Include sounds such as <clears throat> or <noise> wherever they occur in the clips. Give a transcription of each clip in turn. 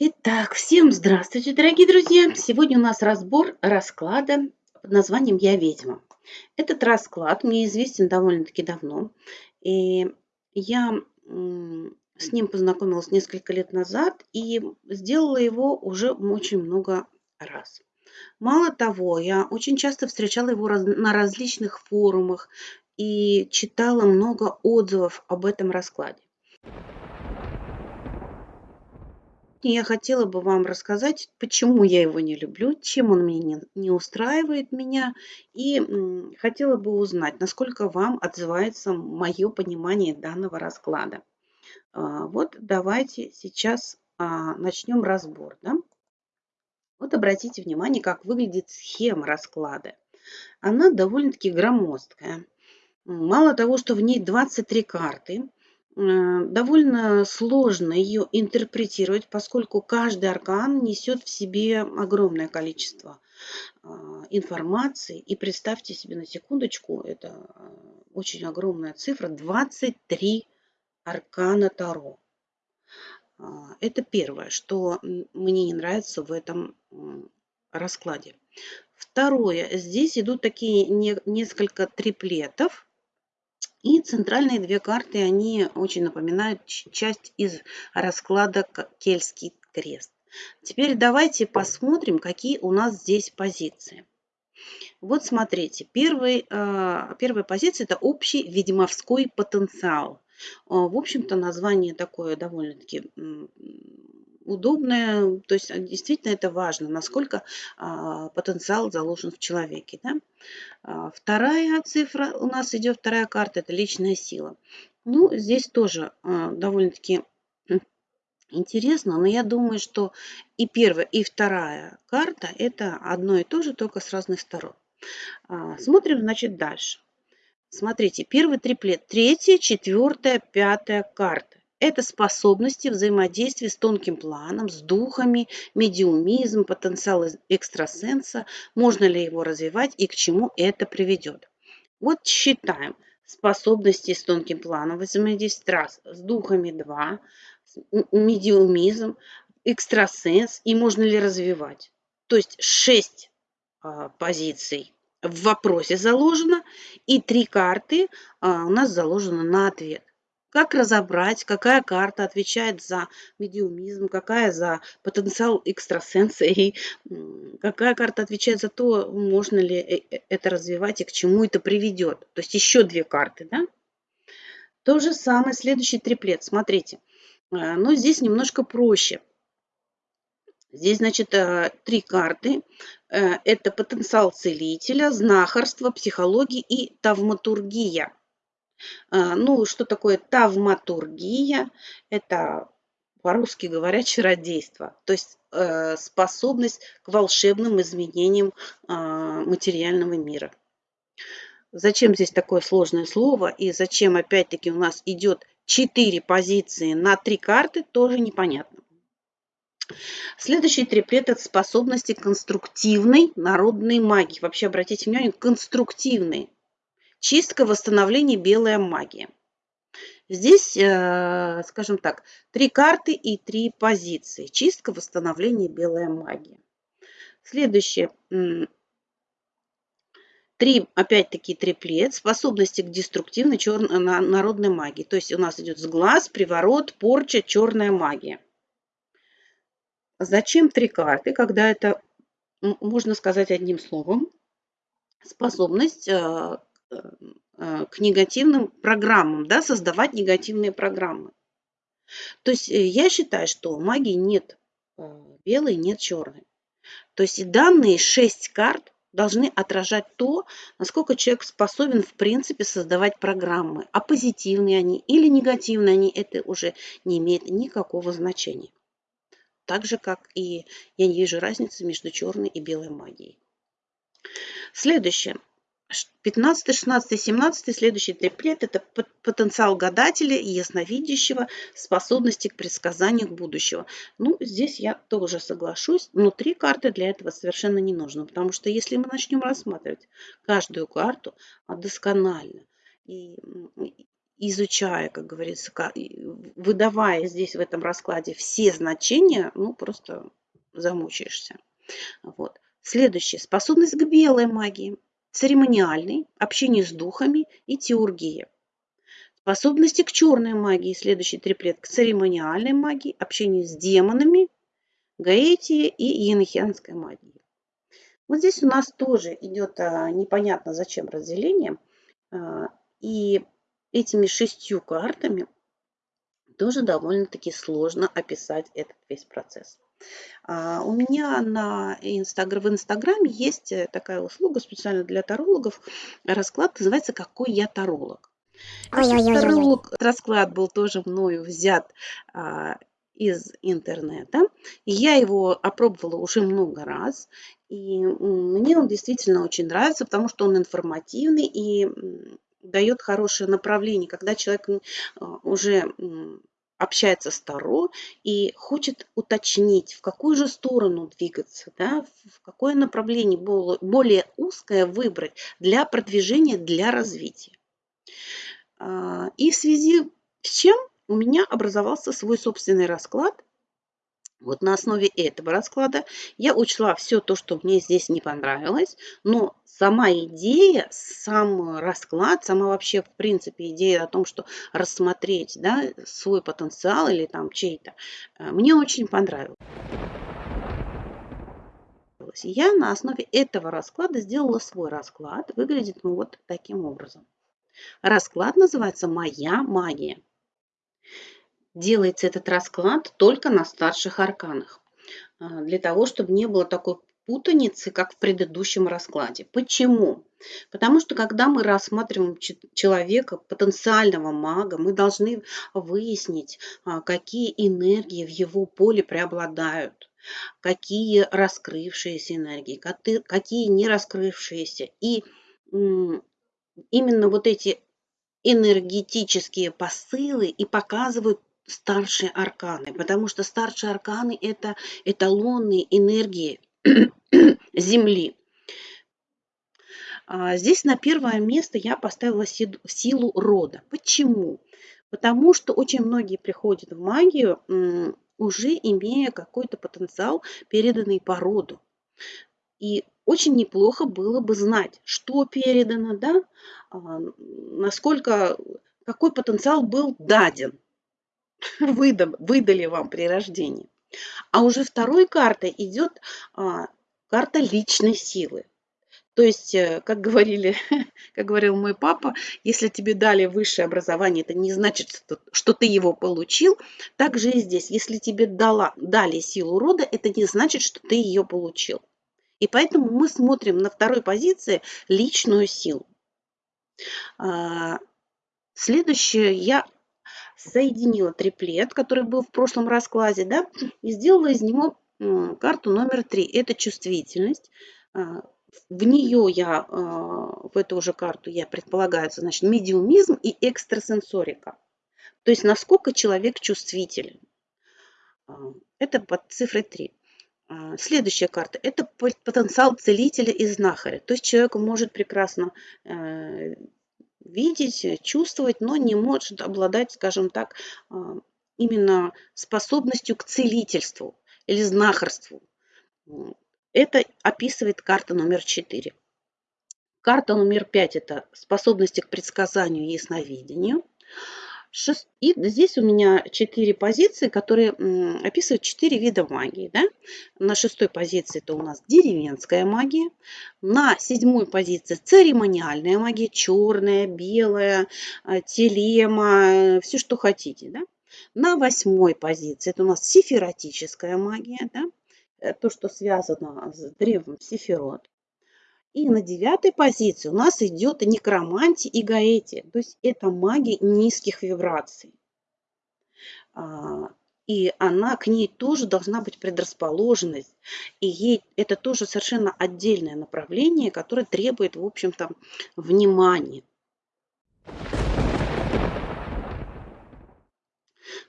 Итак, всем здравствуйте, дорогие друзья! Сегодня у нас разбор расклада под названием «Я ведьма». Этот расклад мне известен довольно-таки давно, и я с ним познакомилась несколько лет назад и сделала его уже очень много раз. Мало того, я очень часто встречала его на различных форумах и читала много отзывов об этом раскладе. Я хотела бы вам рассказать, почему я его не люблю, чем он мне не, не устраивает меня, и хотела бы узнать, насколько вам отзывается мое понимание данного расклада. А, вот давайте сейчас а, начнем разбор. Да? Вот обратите внимание, как выглядит схема расклада. Она довольно-таки громоздкая. Мало того, что в ней 23 карты, довольно сложно ее интерпретировать, поскольку каждый аркан несет в себе огромное количество а, информации. И представьте себе на секундочку, это э, очень огромная цифра, 23 аркана Таро. А, это первое, что мне не нравится в этом раскладе. Второе, здесь идут такие несколько триплетов, и центральные две карты, они очень напоминают часть из расклада Кельтский крест. Теперь давайте посмотрим, какие у нас здесь позиции. Вот смотрите, первый, а, первая позиция – это общий ведьмовской потенциал. А, в общем-то, название такое довольно-таки удобное, то есть действительно это важно, насколько а, потенциал заложен в человеке. Да? А, вторая цифра у нас идет, вторая карта, это личная сила. Ну, здесь тоже а, довольно-таки интересно, но я думаю, что и первая, и вторая карта это одно и то же, только с разных сторон. А, смотрим, значит, дальше. Смотрите, первый триплет, третья, четвертая, пятая карта. Это способности взаимодействия с тонким планом, с духами, медиумизм, потенциал экстрасенса, можно ли его развивать и к чему это приведет. Вот считаем. Способности с тонким планом, взаимодействие раз, с духами 2, медиумизм, экстрасенс и можно ли развивать. То есть 6 а, позиций в вопросе заложено и три карты а, у нас заложено на ответ. Как разобрать, какая карта отвечает за медиумизм, какая за потенциал экстрасенса и какая карта отвечает за то, можно ли э, э, это развивать и к чему это приведет. То есть еще две карты. Да? То же самое следующий триплет. Смотрите. Э, но здесь немножко проще. Здесь, значит, три карты. Это потенциал целителя, знахарство, психология и тавматургия. А, ну, что такое тавматургия? Это по-русски говоря, чародейство, то есть э, способность к волшебным изменениям а, материального мира. Зачем здесь такое сложное слово и зачем опять-таки у нас идет 4 позиции на 3 карты, тоже непонятно. Следующий триплет – это способности конструктивной народной магии. Вообще, обратите внимание, конструктивной. Чистка, восстановление, белая магия. Здесь, э, скажем так, три карты и три позиции. Чистка, восстановление, белая магия. Следующее. Три, опять-таки, триплет. Способности к деструктивной черной народной магии. То есть у нас идет сглаз, приворот, порча, черная магия. Зачем три карты, когда это, можно сказать одним словом, способность э, к негативным программам, да, создавать негативные программы. То есть э, я считаю, что магии нет э, белой, нет черной. То есть данные шесть карт должны отражать то, насколько человек способен в принципе создавать программы. А позитивные они или негативные они, это уже не имеет никакого значения. Так же, как и я не вижу разницы между черной и белой магией. Следующее. 15, 16, 17, следующий триплет – это потенциал гадателя и ясновидящего, способности к предсказанию будущего. Ну, здесь я тоже соглашусь, но три карты для этого совершенно не нужно, потому что если мы начнем рассматривать каждую карту досконально и, изучая, как говорится, выдавая здесь в этом раскладе все значения, ну просто замучаешься. Вот. Следующее. Способность к белой магии, церемониальной, общение с духами и теургия. Способности к черной магии, следующий триплет, к церемониальной магии, общению с демонами, гаэтии и енохианской магии. Вот здесь у нас тоже идет а, непонятно зачем разделение. А, и этими шестью картами тоже довольно-таки сложно описать этот весь процесс. А, у меня на инстагр... в Инстаграме есть э, такая услуга специально для тарологов. Расклад называется «Какой я таролог?». Таролог, расклад был тоже мною взят а, из интернета. И я его опробовала уже много раз. И мне он действительно очень нравится, потому что он информативный и дает хорошее направление, когда человек уже общается с Таро и хочет уточнить, в какую же сторону двигаться, да, в какое направление более узкое выбрать для продвижения, для развития. А, и в связи с чем у меня образовался свой собственный расклад, вот на основе этого расклада я учла все то, что мне здесь не понравилось, но сама идея, сам расклад, сама вообще в принципе идея о том, что рассмотреть да, свой потенциал или там чей-то, э, мне очень понравилось. Я на основе этого расклада сделала свой расклад. Выглядит он вот таким образом. Расклад называется «Моя магия» делается этот расклад только на старших арканах, а, для того, чтобы не было такой путаницы, как в предыдущем раскладе. Почему? Потому что когда мы рассматриваем человека, потенциального мага, мы должны выяснить, а, какие энергии в его поле преобладают, какие раскрывшиеся энергии, какие не раскрывшиеся. И именно вот эти энергетические посылы и показывают старшие арканы, потому что старшие арканы – это эталонные энергии <clears throat> Земли. А здесь на первое место я поставила силу рода. Почему? Потому что очень многие приходят в магию, уже имея какой-то потенциал, переданный по роду. И очень неплохо было бы знать, что передано, да, а, насколько, какой потенциал был даден выдали вам при рождении. А уже второй картой идет а, карта личной силы. То есть, э, как, говорили, <laughs> как говорил мой папа, если тебе дали высшее образование, это не значит, что ты его получил. Так же и здесь. Если тебе дала, дали силу рода, это не значит, что ты ее получил. И поэтому мы смотрим на второй позиции личную силу. А, следующее я соединила триплет, который был в прошлом раскладе, да, и сделала из него карту номер три. Это чувствительность. А, в нее я, а, в эту же карту я предполагаю, значит, медиумизм и экстрасенсорика. То есть, насколько человек чувствителен. А, это под цифрой 3. Следующая карта – это потенциал целителя и знахаря. То есть человек может прекрасно э, видеть, э, чувствовать, но не может обладать, скажем так, а, именно способностью к целительству или знахарству. Это описывает карта номер 4. Карта номер 5 – это способности к предсказанию и ясновидению. И здесь у меня четыре позиции, которые описывают четыре вида магии. Да? На шестой позиции это у нас деревенская магия. На седьмой позиции церемониальная магия, черная, белая, а, телема, все, что хотите. Да? На восьмой позиции это у нас сифиротическая магия, да? Э, то, что связано с древом Сифирот. И на девятой позиции у нас идет некромантия и гаэти. То есть это магия низких вибраций. А, и она, к ней тоже должна быть предрасположенность. И ей это тоже совершенно отдельное направление, которое требует, в общем-то, внимания.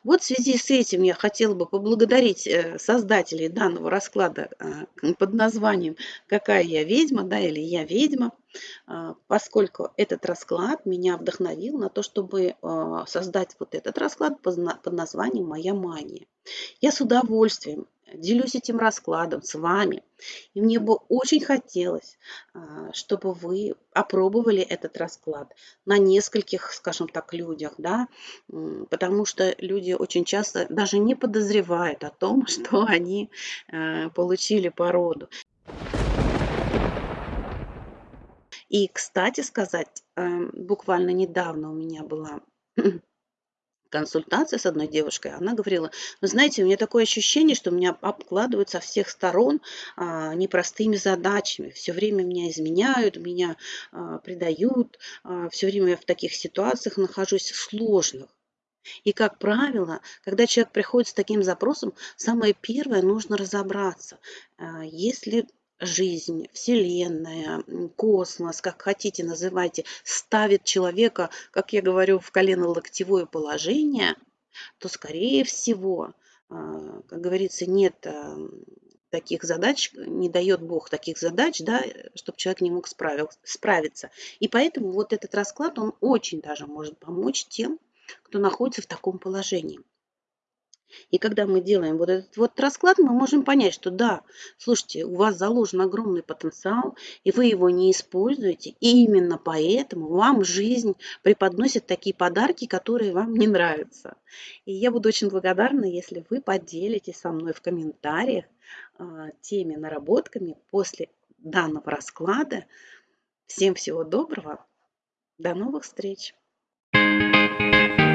Вот в связи с этим я хотела бы поблагодарить э, создателей данного расклада э, под названием «Какая я ведьма?» да, или «Я ведьма», а, поскольку этот расклад меня вдохновил на то, чтобы а, создать вот этот расклад под названием «Моя мания». Я с удовольствием делюсь этим раскладом с вами. И мне бы очень хотелось, а, чтобы вы опробовали этот расклад на нескольких, скажем так, людях, да, потому что люди очень часто даже не подозревают о том, <laughs> что они э, получили породу. И, кстати сказать, эм, буквально недавно у меня была <clears throat> консультация с одной девушкой, она говорила, вы знаете, у меня такое ощущение, что меня обкладывают со всех сторон а, непростыми задачами. Все время меня изменяют, меня а, предают, а, все время я в таких ситуациях нахожусь сложных. И, как правило, когда человек приходит с таким запросом, самое первое нужно разобраться, а, если жизнь, Вселенная, космос, как хотите называйте, ставит человека, как я говорю, в колено-локтевое положение, то, скорее всего, а, как говорится, нет а, таких задач, не дает Бог таких задач, да, чтобы человек не мог справил, справиться. И поэтому вот этот расклад, он очень даже может помочь тем, кто находится в таком положении. И когда мы делаем вот этот вот расклад, мы можем понять, что да, слушайте, у вас заложен огромный потенциал, и вы его не используете, и именно поэтому вам жизнь преподносит такие подарки, которые вам не нравятся. И я буду очень благодарна, если вы поделитесь со мной в комментариях а, теми наработками после данного расклада. Всем всего доброго, до новых встреч! thank you